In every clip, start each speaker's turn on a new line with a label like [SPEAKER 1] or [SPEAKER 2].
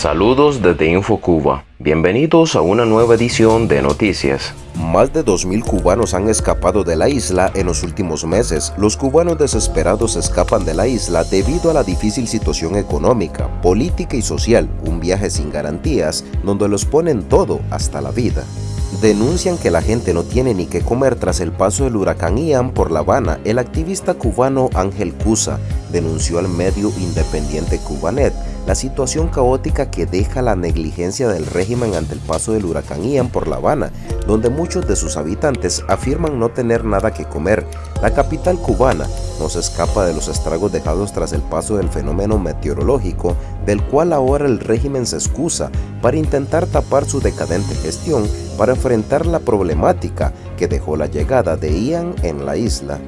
[SPEAKER 1] Saludos desde InfoCuba. Bienvenidos a una nueva edición de Noticias.
[SPEAKER 2] Más de 2.000 cubanos han escapado de la isla en los últimos meses. Los cubanos desesperados escapan de la isla debido a la difícil situación económica, política y social, un viaje sin garantías donde los ponen todo hasta la vida. Denuncian que la gente no tiene ni qué comer tras el paso del huracán Ian por La Habana. El activista cubano Ángel Cusa denunció al medio independiente Cubanet la situación caótica que deja la negligencia del régimen ante el paso del huracán Ian por La Habana, donde muchos de sus habitantes afirman no tener nada que comer. La capital cubana no se escapa de los estragos dejados tras el paso del fenómeno meteorológico, del cual ahora el régimen se excusa para intentar tapar su decadente gestión para enfrentar la problemática que dejó la llegada de Ian en la isla.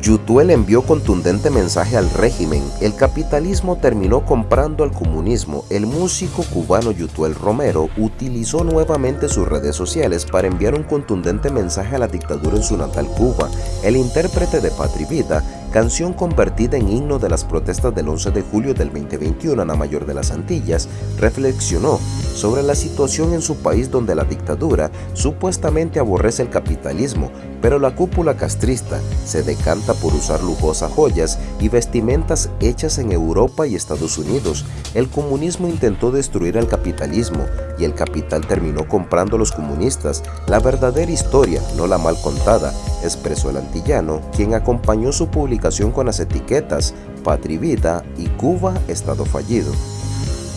[SPEAKER 2] Yutuel envió contundente mensaje al régimen. El capitalismo terminó comprando al comunismo. El músico cubano Yutuel Romero utilizó nuevamente sus redes sociales para enviar un contundente mensaje a la dictadura en su natal Cuba. El intérprete de Patri Vida canción convertida en himno de las protestas del 11 de julio del 2021 en la mayor de las Antillas, reflexionó sobre la situación en su país donde la dictadura supuestamente aborrece el capitalismo, pero la cúpula castrista se decanta por usar lujosas joyas y vestimentas hechas en Europa y Estados Unidos. El comunismo intentó destruir al capitalismo y el capital terminó comprando a los comunistas. La verdadera historia, no la mal contada, expresó el antillano, quien acompañó su publicación con las etiquetas Patrivita y Cuba Estado Fallido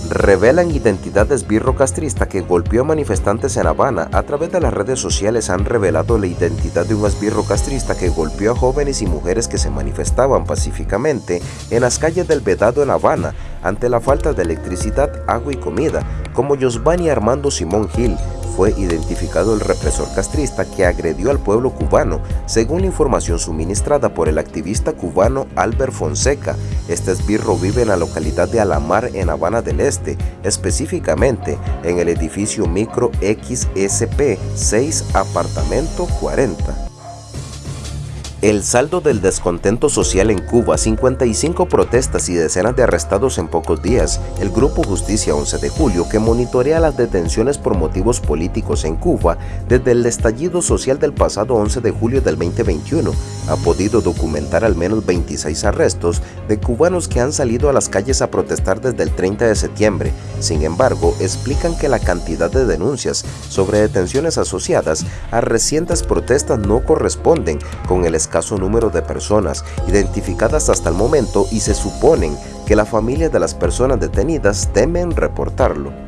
[SPEAKER 2] revelan identidad de esbirro castrista que golpeó a manifestantes en Habana. A través de las redes sociales han revelado la identidad de un esbirro castrista que golpeó a jóvenes y mujeres que se manifestaban pacíficamente en las calles del Vedado en Habana ante la falta de electricidad, agua y comida, como Giovanni Armando Simón Gil, fue identificado el represor castrista que agredió al pueblo cubano, según la información suministrada por el activista cubano Albert Fonseca. Este esbirro vive en la localidad de Alamar en Habana del Este, específicamente en el edificio Micro XSP 6 Apartamento 40. El saldo del descontento social en Cuba, 55 protestas y decenas de arrestados en pocos días. El Grupo Justicia 11 de Julio, que monitorea las detenciones por motivos políticos en Cuba desde el estallido social del pasado 11 de julio del 2021, ha podido documentar al menos 26 arrestos de cubanos que han salido a las calles a protestar desde el 30 de septiembre. Sin embargo, explican que la cantidad de denuncias sobre detenciones asociadas a recientes protestas no corresponden con el escándalo caso número de personas identificadas hasta el momento y se suponen que la familia de las personas detenidas temen reportarlo.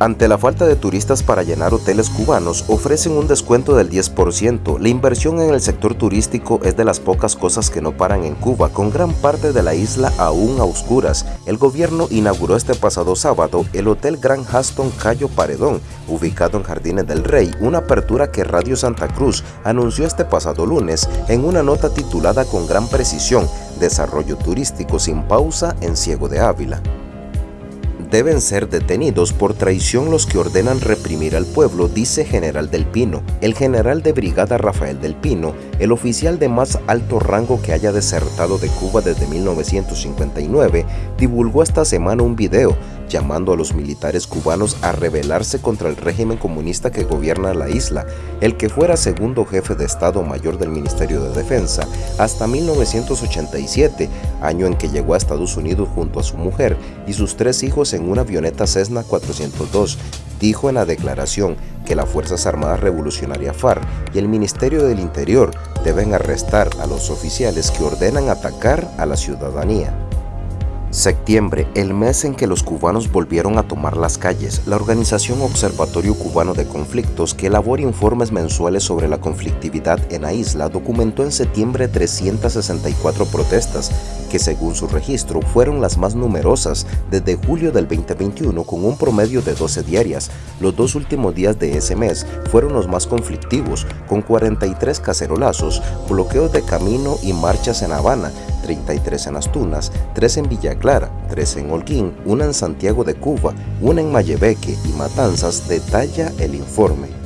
[SPEAKER 2] Ante la falta de turistas para llenar hoteles cubanos, ofrecen un descuento del 10%. La inversión en el sector turístico es de las pocas cosas que no paran en Cuba, con gran parte de la isla aún a oscuras. El gobierno inauguró este pasado sábado el Hotel Gran Haston Cayo Paredón, ubicado en Jardines del Rey, una apertura que Radio Santa Cruz anunció este pasado lunes en una nota titulada con gran precisión, Desarrollo turístico sin pausa en Ciego de Ávila deben ser detenidos por traición los que ordenan reprimir al pueblo, dice General del Pino. El general de brigada Rafael del Pino, el oficial de más alto rango que haya desertado de Cuba desde 1959, divulgó esta semana un video llamando a los militares cubanos a rebelarse contra el régimen comunista que gobierna la isla, el que fuera segundo jefe de Estado Mayor del Ministerio de Defensa hasta 1987, año en que llegó a Estados Unidos junto a su mujer y sus tres hijos en una avioneta Cessna 402, dijo en la declaración que las Fuerzas Armadas Revolucionarias FARC y el Ministerio del Interior deben arrestar a los oficiales que ordenan atacar a la ciudadanía. Septiembre, el mes en que los cubanos volvieron a tomar las calles, la organización Observatorio Cubano de Conflictos, que elabora informes mensuales sobre la conflictividad en la isla, documentó en septiembre 364 protestas, que según su registro fueron las más numerosas desde julio del 2021 con un promedio de 12 diarias. Los dos últimos días de ese mes fueron los más conflictivos, con 43 cacerolazos, bloqueos de camino y marchas en Habana, 33 en Las Tunas, 3 en Villa Clara, 3 en Holguín, una en Santiago de Cuba, una en Mayebeque y Matanzas, detalla el informe.